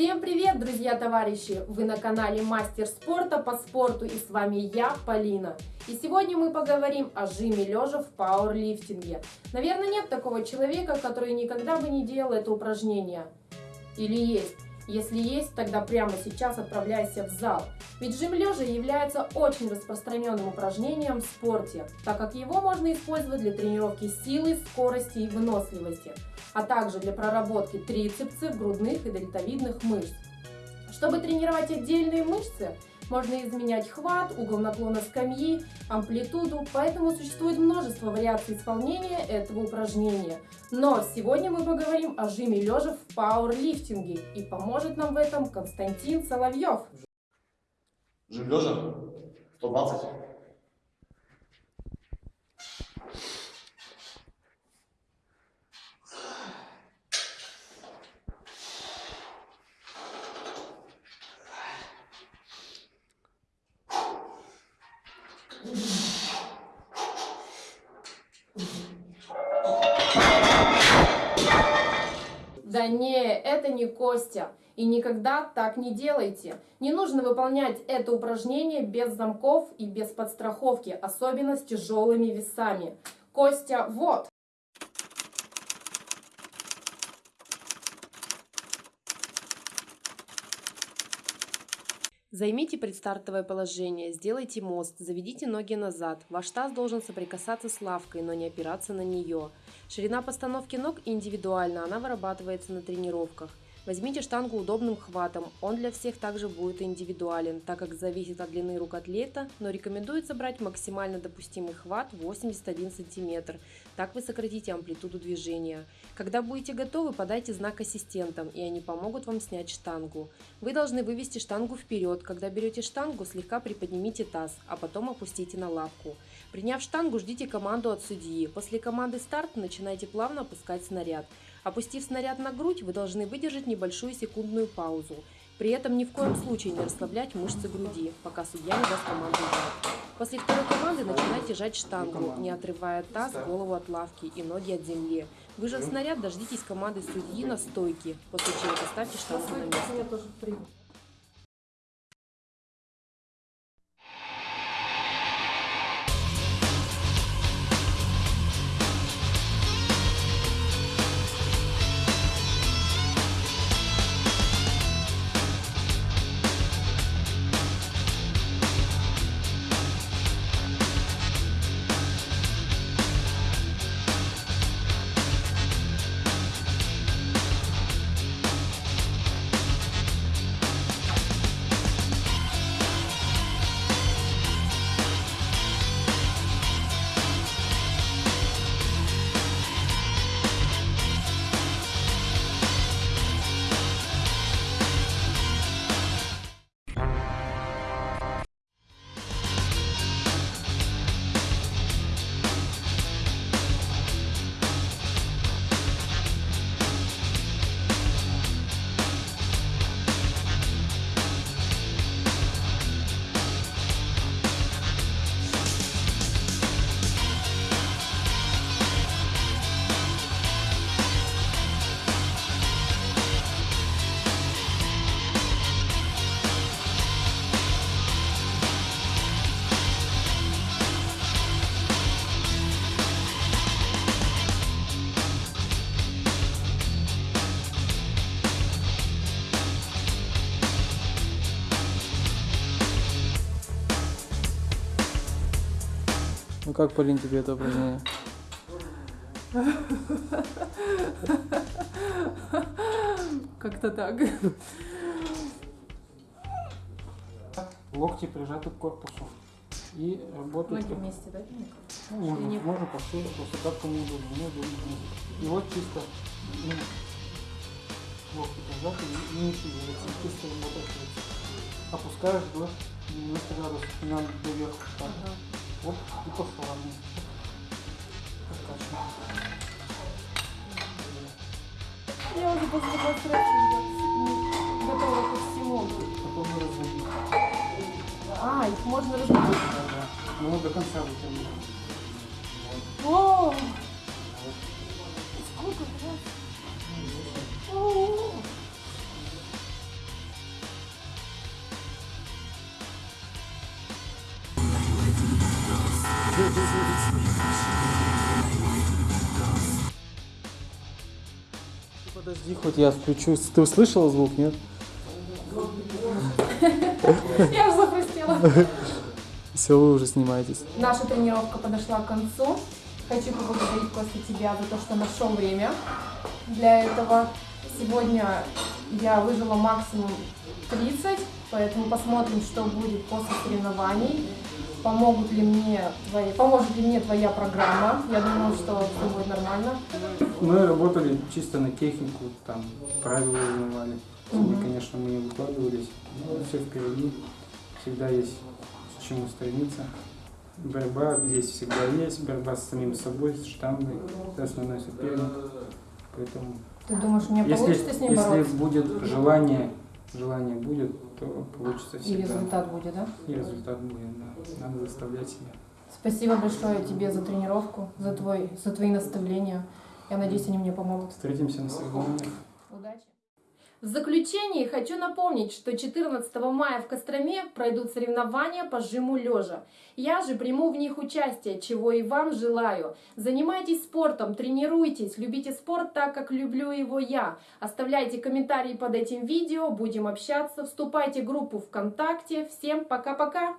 Всем привет, друзья, товарищи! Вы на канале Мастер спорта по спорту и с вами я, Полина. И сегодня мы поговорим о жиме лежа в пауэрлифтинге. Наверное, нет такого человека, который никогда бы не делал это упражнение. Или есть? Если есть, тогда прямо сейчас отправляйся в зал. Ведь жим лежа является очень распространенным упражнением в спорте, так как его можно использовать для тренировки силы, скорости и выносливости, а также для проработки трицепсов, грудных и дельтовидных мышц. Чтобы тренировать отдельные мышцы, можно изменять хват, угол наклона скамьи, амплитуду, поэтому существует множество вариаций исполнения этого упражнения. Но сегодня мы поговорим о жиме лежа в пауэрлифтинге и поможет нам в этом Константин Соловьев. Жим лежа 120. Да не, это не Костя. И никогда так не делайте. Не нужно выполнять это упражнение без замков и без подстраховки, особенно с тяжелыми весами. Костя, вот. Займите предстартовое положение, сделайте мост, заведите ноги назад. Ваш таз должен соприкасаться с лавкой, но не опираться на нее. Ширина постановки ног индивидуальна, она вырабатывается на тренировках. Возьмите штангу удобным хватом, он для всех также будет индивидуален, так как зависит от длины рук атлета, но рекомендуется брать максимально допустимый хват 81 см, так вы сократите амплитуду движения. Когда будете готовы, подайте знак ассистентам, и они помогут вам снять штангу. Вы должны вывести штангу вперед, когда берете штангу, слегка приподнимите таз, а потом опустите на лавку. Приняв штангу, ждите команду от судьи. После команды старт начинайте плавно опускать снаряд. Опустив снаряд на грудь, вы должны выдержать небольшую секундную паузу. При этом ни в коем случае не расслаблять мышцы груди, пока судья не даст команду. После второй команды начинайте жать штангу, не отрывая таз, голову от лавки и ноги от земли. Выжав снаряд, дождитесь команды судьи на стойке, после чего поставьте штангу на место. Ну как, Полин, тебе это упражнение? Как-то так. Локти прижаты к корпусу. И работают... Ноги вместе, да? Ну, можно, не- можно повсюду, просто как кому удобно. Мне удобно. И вот чисто ну, локти прижаты и не шевелятся. Чисто работает. Опускаешь до 90 градусов, не надо доверху. Так. Ага. Оп, и по. Подкачиваем. Я уже после демонстрации готова ко всему. Потом разобить. А, их можно разбить. Да, да. Ну, до конца вытянуть. О! Сколько раз? О! Подожди, хоть я включу. Ты услышала звук, нет? Я уже захрустела. Все, вы уже снимаетесь. Наша тренировка подошла к концу. Хочу поблагодарить Костя тебя за то, что нашел время для этого. Сегодня я выжила максимум 30, поэтому посмотрим, что будет после соревнований. Помогут ли мне твои, поможет ли мне твоя программа? Я думаю, что все будет нормально. Мы работали чисто на технику, там правила узнавали. Сегодня, конечно, мы не выкладывались, но все впереди. Всегда есть к чему стремиться. Борьба здесь всегда есть, борьба с самим собой, с штангой, это основной соперник. Поэтому Ты думаешь, у меня если, получится с ним если бороться? будет желание, желание будет, то получится И всегда. результат будет, да? И результат будет, да. Надо заставлять себя. Спасибо большое тебе за тренировку, за, твой, за твои наставления. Я надеюсь, они мне помогут. Встретимся на соревнованиях. Удачи! В заключение хочу напомнить, что 14 мая в Костроме пройдут соревнования по жиму лежа. Я же приму в них участие, чего и вам желаю. Занимайтесь спортом, тренируйтесь, любите спорт так, как люблю его я. Оставляйте комментарии под этим видео, будем общаться, вступайте в группу ВКонтакте. Всем пока-пока!